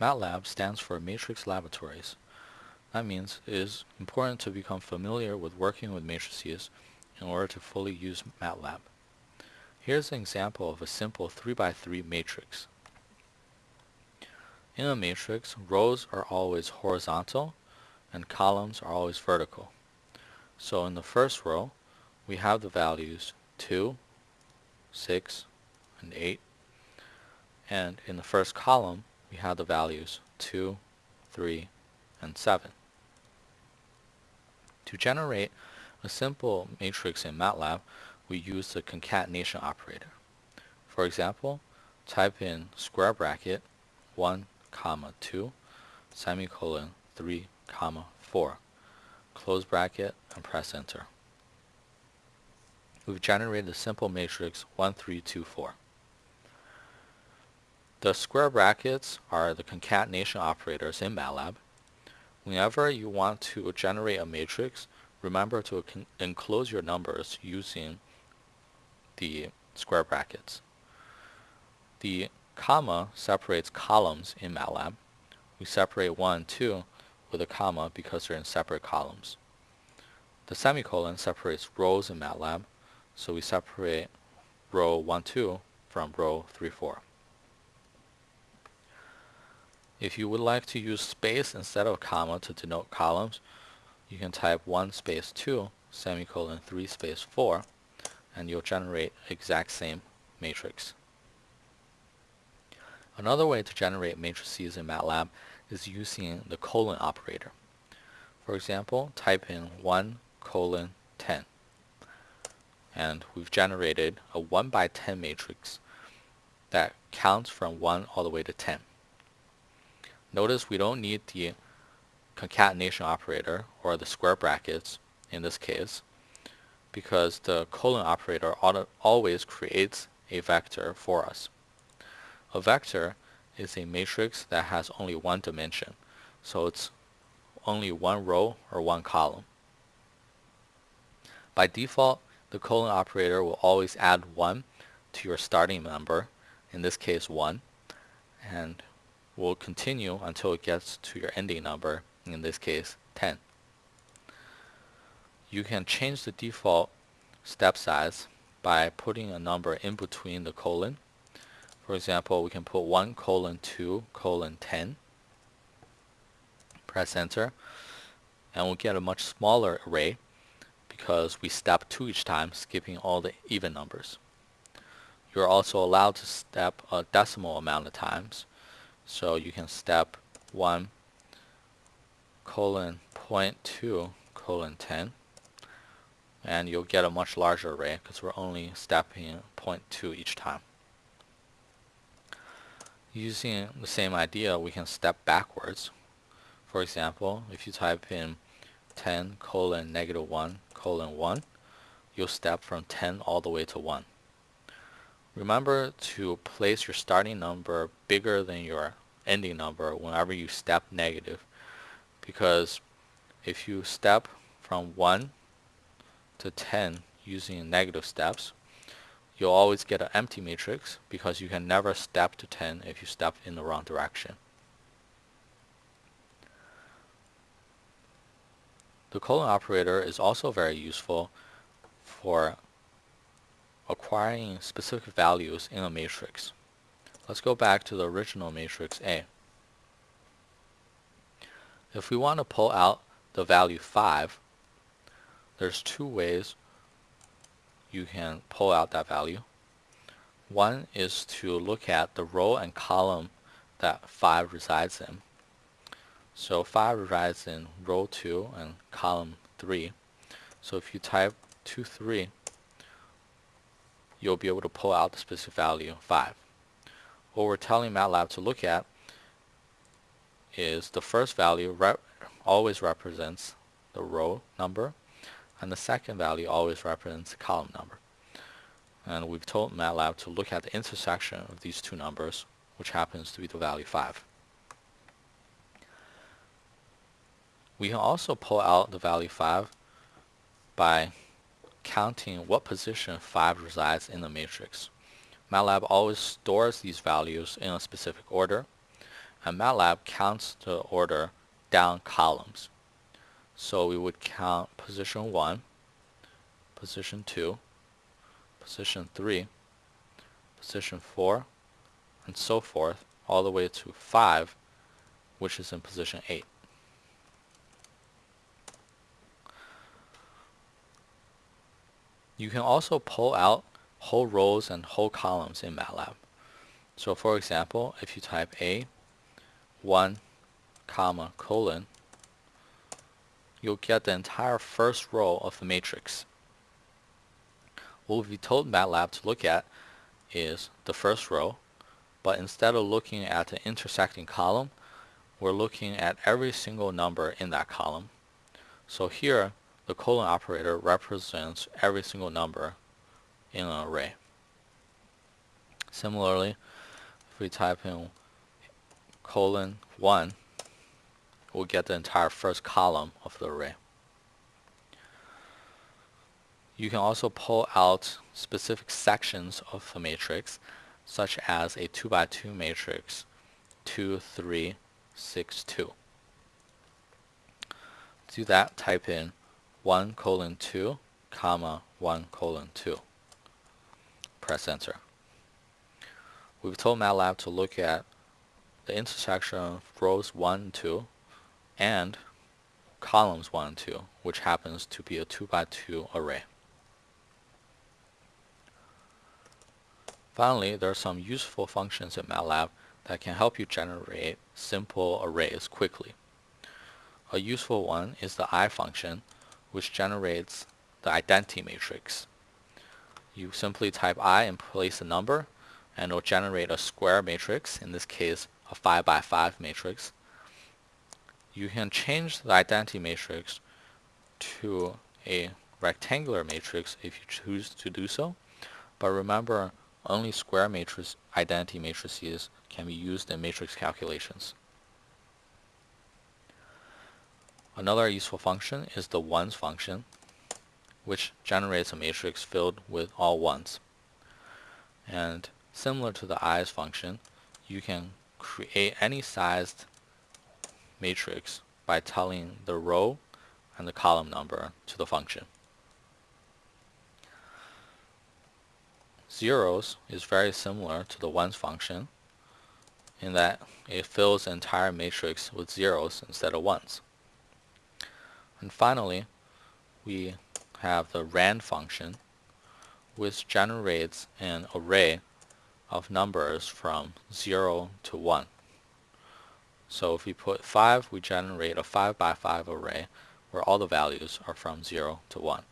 MATLAB stands for Matrix Laboratories. That means it is important to become familiar with working with matrices in order to fully use MATLAB. Here's an example of a simple 3x3 matrix. In a matrix, rows are always horizontal and columns are always vertical. So in the first row, we have the values 2, 6, and 8. And in the first column, we have the values 2, 3, and 7. To generate a simple matrix in MATLAB, we use the concatenation operator. For example, type in square bracket 1, comma 2, semicolon 3, comma 4, close bracket, and press enter. We've generated a simple matrix 1, 3, 2, 4. The square brackets are the concatenation operators in MATLAB. Whenever you want to generate a matrix, remember to enclose your numbers using the square brackets. The comma separates columns in MATLAB. We separate 1 and 2 with a comma because they're in separate columns. The semicolon separates rows in MATLAB, so we separate row 1, 2 from row 3, 4. If you would like to use space instead of comma to denote columns, you can type 1 space 2 semicolon 3 space 4 and you'll generate exact same matrix. Another way to generate matrices in MATLAB is using the colon operator. For example, type in 1 colon 10 and we've generated a 1 by 10 matrix that counts from 1 all the way to 10. Notice we don't need the concatenation operator or the square brackets in this case because the colon operator always creates a vector for us. A vector is a matrix that has only one dimension, so it's only one row or one column. By default, the colon operator will always add 1 to your starting number, in this case 1, and will continue until it gets to your ending number, in this case 10. You can change the default step size by putting a number in between the colon. For example, we can put 1 colon 2 colon 10. Press enter and we'll get a much smaller array because we step 2 each time skipping all the even numbers. You're also allowed to step a decimal amount of times so you can step 1 colon 0.2 colon 10 and you'll get a much larger array because we're only stepping 0.2 each time. Using the same idea we can step backwards. For example, if you type in 10 colon negative 1 colon 1 you'll step from 10 all the way to 1. Remember to place your starting number bigger than your ending number whenever you step negative because if you step from 1 to 10 using negative steps you'll always get an empty matrix because you can never step to 10 if you step in the wrong direction. The colon operator is also very useful for acquiring specific values in a matrix. Let's go back to the original matrix A. If we want to pull out the value 5, there's two ways you can pull out that value. One is to look at the row and column that 5 resides in. So 5 resides in row 2 and column 3. So if you type 2, 3, you'll be able to pull out the specific value 5. What we're telling MATLAB to look at is the first value rep always represents the row number and the second value always represents the column number. And we've told MATLAB to look at the intersection of these two numbers which happens to be the value 5. We can also pull out the value 5 by counting what position 5 resides in the matrix. MATLAB always stores these values in a specific order and MATLAB counts the order down columns. So we would count position 1, position 2, position 3, position 4, and so forth, all the way to 5, which is in position 8. You can also pull out whole rows and whole columns in MATLAB. So for example, if you type A, 1, comma, colon, you'll get the entire first row of the matrix. What we told MATLAB to look at is the first row, but instead of looking at the intersecting column, we're looking at every single number in that column. So here, the colon operator represents every single number in an array. Similarly, if we type in colon 1, we'll get the entire first column of the array. You can also pull out specific sections of the matrix, such as a 2 by 2 matrix, 2, 3, 6, 2. To do that, type in 1 colon 2, comma 1 colon 2. Press enter. We've told MATLAB to look at the intersection of rows 1 and 2 and columns 1 and 2, which happens to be a 2 by 2 array. Finally, there are some useful functions in MATLAB that can help you generate simple arrays quickly. A useful one is the eye function, which generates the identity matrix. You simply type eye and place a number, and it will generate a square matrix, in this case a 5 by 5 matrix. You can change the identity matrix to a rectangular matrix if you choose to do so, but remember only square matrix identity matrices can be used in matrix calculations. Another useful function is the ones function, which generates a matrix filled with all ones. And similar to the eyes function, you can create any sized matrix by telling the row and the column number to the function. Zeros is very similar to the ones function in that it fills the entire matrix with zeros instead of ones. And finally, we have the rand function, which generates an array of numbers from 0 to 1. So if we put 5, we generate a 5 by 5 array where all the values are from 0 to 1.